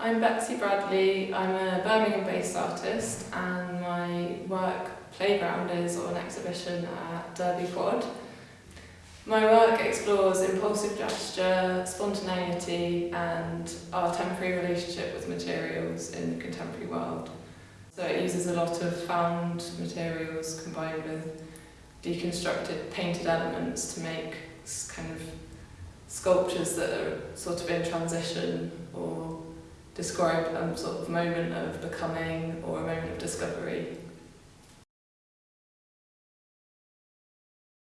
I'm Betsy Bradley. I'm a Birmingham-based artist and my work Playground is on exhibition at Derby Quad. My work explores impulsive gesture, spontaneity and our temporary relationship with materials in the contemporary world. So it uses a lot of found materials combined with deconstructed painted elements to make kind of sculptures that are sort of in transition or describe a sort of moment of becoming or a moment of discovery.